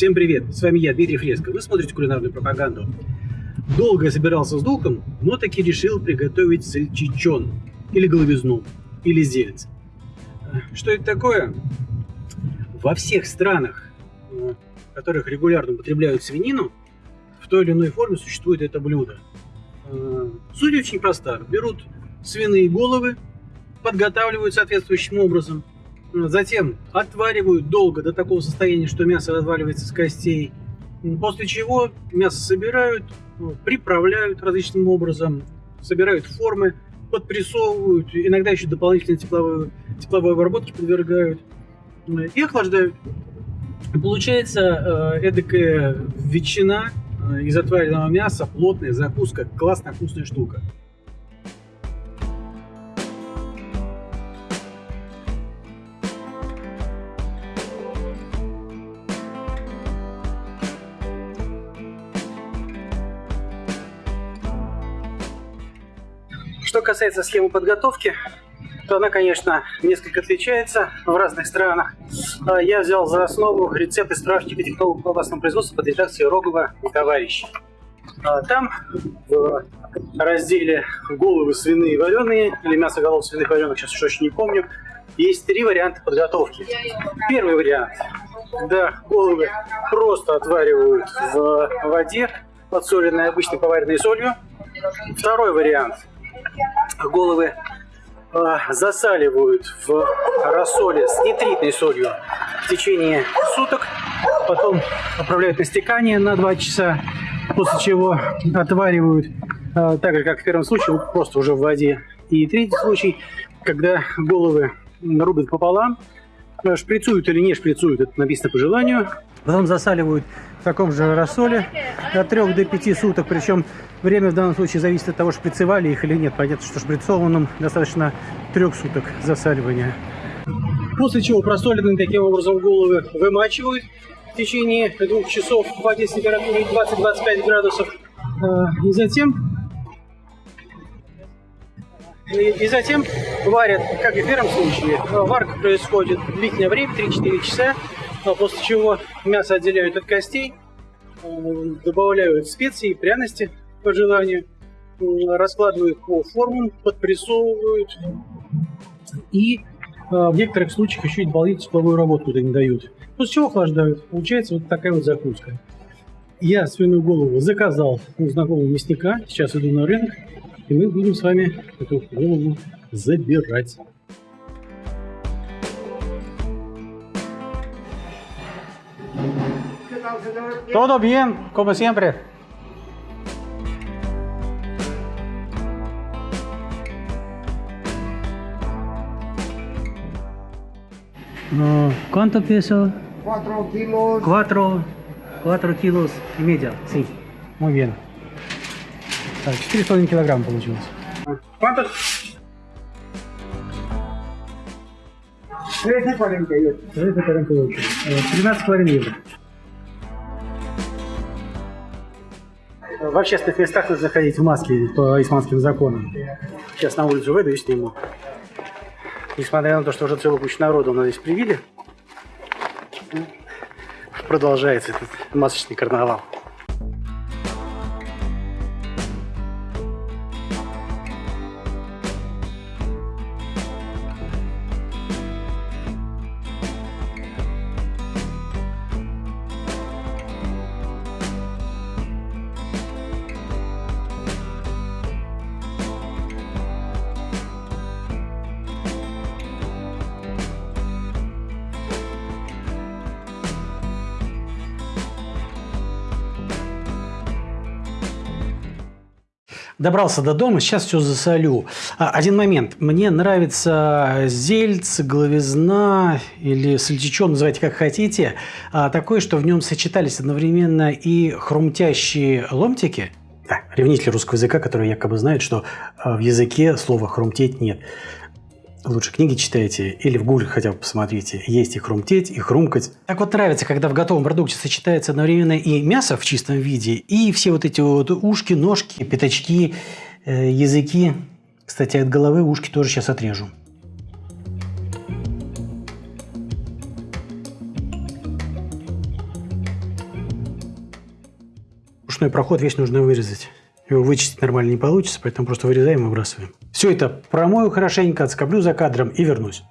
Всем привет, с вами я, Дмитрий Фреско. Вы смотрите кулинарную пропаганду. Долго собирался с духом, но таки решил приготовить сальчичон, или головизну, или зельц. Что это такое? Во всех странах, в которых регулярно употребляют свинину, в той или иной форме существует это блюдо. Суть очень проста. Берут свиные головы, подготавливают соответствующим образом, затем отваривают долго до такого состояния, что мясо разваливается с костей, после чего мясо собирают, приправляют различным образом, собирают формы, подпрессовывают, иногда еще дополнительно тепловой, тепловой обработке подвергают и охлаждают. Получается э, эдакая ветчина э, из отваренного мяса, плотная закуска, классная вкусная штука. Что касается схемы подготовки, то она, конечно, несколько отличается в разных странах. А, я взял за основу рецепт из справочника технологов колбасного производства под редакцией Рогова и товарищ. А, там в разделе головы свиные вареные или мясо голов свиных вареных, сейчас уж очень не помню, есть три варианта подготовки. Первый вариант. Да, головы просто отваривают в воде, подсоленной обычной поваренной солью. Второй вариант – головы а, засаливают в рассоле с нитритной солью в течение суток, потом отправляют на стекание на 2 часа, после чего отваривают, а, так же как в первом случае, просто уже в воде. И третий случай, когда головы рубят пополам, шприцуют или не шприцуют, это написано по желанию, потом засаливают в таком же рассоле от 3 до 5 суток, причем время в данном случае зависит от того, шприцевали их или нет. Понятно, что шприцованным достаточно 3 суток засаливания. После чего просоленные таким образом головы вымачивают в течение двух часов в воде с температурой 20-25 градусов. А, и затем и, затем варят, как и в первом случае. Варка происходит длительное время, 3-4 часа а после чего мясо отделяют от костей, добавляют специи, пряности по желанию, раскладывают по формам, подпрессовывают и э, в некоторых случаях еще и дополнительную тепловую работу туда не дают. После чего охлаждают. Получается вот такая вот закуска. Я свиную голову заказал у знакомого мясника. Сейчас иду на рынок, и мы будем с вами эту голову забирать. Todo bien, como siempre. ¿Cuánto peso? Cuatro kilos. Cuatro, cuatro kilos y medio, sí. Muy bien. Так, 4,5 килограмм получилось. ¿Cuánto? 13.48. 13,48. 13,5 евро. В общественных местах нужно заходить в маске по исламским законам. Сейчас на улицу выйду и сниму. Несмотря на то, что уже целую кучу народу у нас здесь привили, продолжается этот масочный карнавал. Добрался до дома, сейчас все засолю. А, один момент. Мне нравится зельц, головизна или сальчичон, называйте как хотите. А, такое, что в нем сочетались одновременно и хрумтящие ломтики. Да, ревнитель русского языка, который якобы знает, что а, в языке слова «хрумтеть» нет лучше книги читайте или в гугле хотя бы посмотрите. Есть и хрумтеть, и хрумкать. Так вот нравится, когда в готовом продукте сочетается одновременно и мясо в чистом виде, и все вот эти вот ушки, ножки, пятачки, э, языки. Кстати, от головы ушки тоже сейчас отрежу. ушной проход весь нужно вырезать. Его вычистить нормально не получится, поэтому просто вырезаем и выбрасываем. Все это промою хорошенько, отскоблю за кадром и вернусь.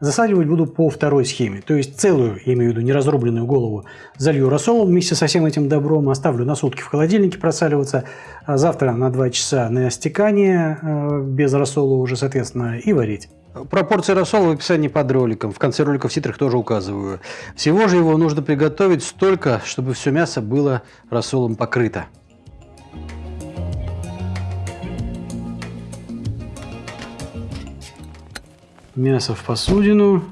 Засаливать буду по второй схеме, то есть целую, я имею в виду неразрубленную голову, залью рассолом вместе со всем этим добром, оставлю на сутки в холодильнике просаливаться, а завтра на 2 часа на стекание, э, без рассола уже, соответственно, и варить. Пропорции рассола в описании под роликом, в конце ролика в титрах тоже указываю. Всего же его нужно приготовить столько, чтобы все мясо было рассолом покрыто. Мясо в посудину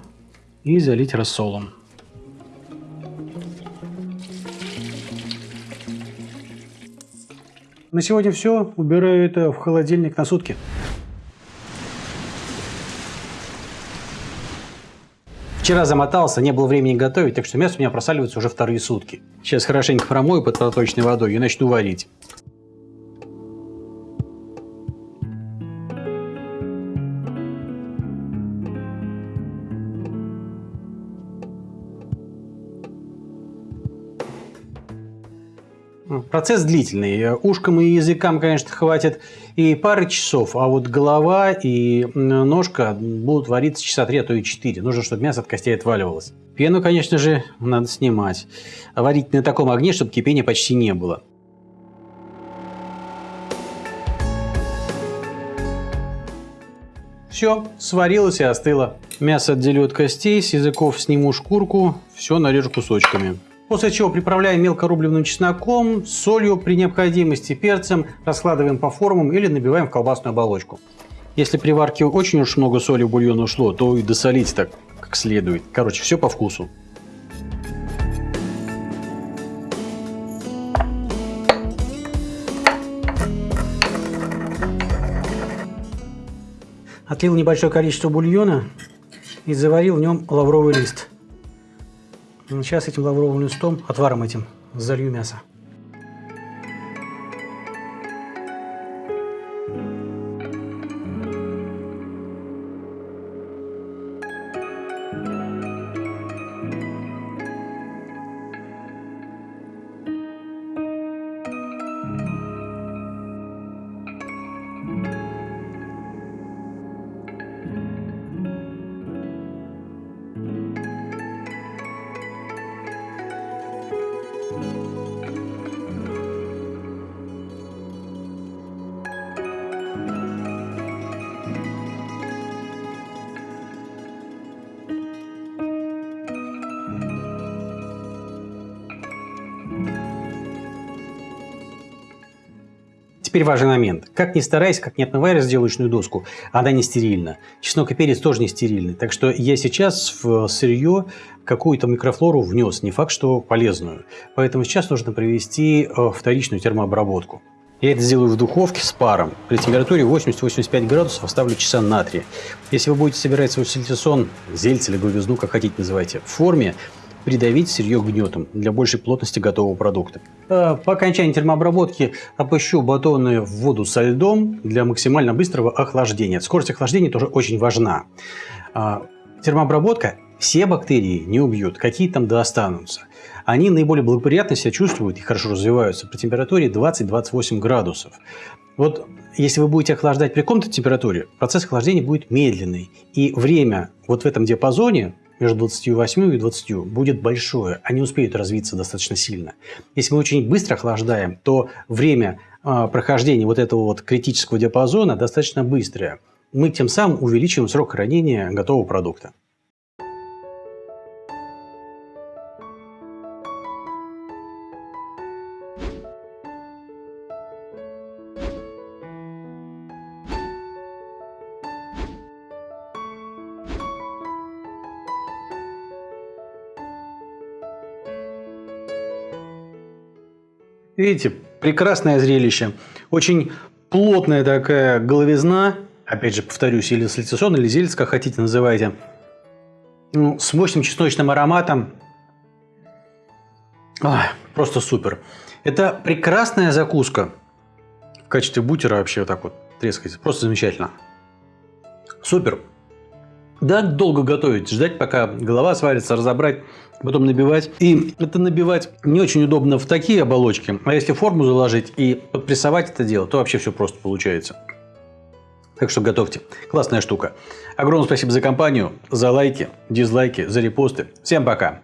и залить рассолом. На сегодня все. Убираю это в холодильник на сутки. Вчера замотался, не было времени готовить, так что мясо у меня просаливается уже вторые сутки. Сейчас хорошенько промою под проточной водой и начну варить. Процесс длительный. Ушкам и языкам, конечно, хватит и пары часов, а вот голова и ножка будут вариться часа три, а то и четыре. Нужно, чтобы мясо от костей отваливалось. Пену, конечно же, надо снимать. Варить на таком огне, чтобы кипения почти не было. Все, сварилось и остыло. Мясо отделю от костей, с языков сниму шкурку, все нарежу кусочками. После чего приправляем мелко рубленным чесноком, солью при необходимости, перцем, раскладываем по формам или набиваем в колбасную оболочку. Если при варке очень уж много соли в бульон ушло, то и досолить так как следует. Короче, все по вкусу. Отлил небольшое количество бульона и заварил в нем лавровый лист. Сейчас этим лавровым листом, отваром этим, залью мясо. Теперь важный момент. Как ни старайся, как не отмывай разделочную доску, она не стерильна. Чеснок и перец тоже не стерильны. Так что я сейчас в сырье какую-то микрофлору внес, не факт, что полезную. Поэтому сейчас нужно провести э, вторичную термообработку. Я это сделаю в духовке с паром. При температуре 80-85 градусов оставлю часа на 3. Если вы будете собирать свой сальтисон, зельц или говизну, как хотите называйте, в форме, придавить сырье гнетом для большей плотности готового продукта. А, по окончании термообработки опущу батоны в воду со льдом для максимально быстрого охлаждения. Скорость охлаждения тоже очень важна. А, термообработка все бактерии не убьет, какие там да останутся. Они наиболее благоприятно себя чувствуют и хорошо развиваются при температуре 20-28 градусов. Вот если вы будете охлаждать при комнатной температуре, процесс охлаждения будет медленный. И время вот в этом диапазоне между 28 и 20 будет большое, они успеют развиться достаточно сильно. Если мы очень быстро охлаждаем, то время а, прохождения вот этого вот критического диапазона достаточно быстрое. Мы тем самым увеличиваем срок хранения готового продукта. Видите, прекрасное зрелище. Очень плотная такая головизна. Опять же, повторюсь, или сальцисон, или зельц, как хотите называйте. Ну, с мощным чесночным ароматом. Ах, просто супер. Это прекрасная закуска. В качестве бутера вообще вот так вот трескается. Просто замечательно. Супер. Да, долго готовить, ждать, пока голова сварится, разобрать, потом набивать. И это набивать не очень удобно в такие оболочки, а если форму заложить и подпрессовать это дело, то вообще все просто получается. Так что готовьте. Классная штука. Огромное спасибо за компанию, за лайки, дизлайки, за репосты. Всем пока!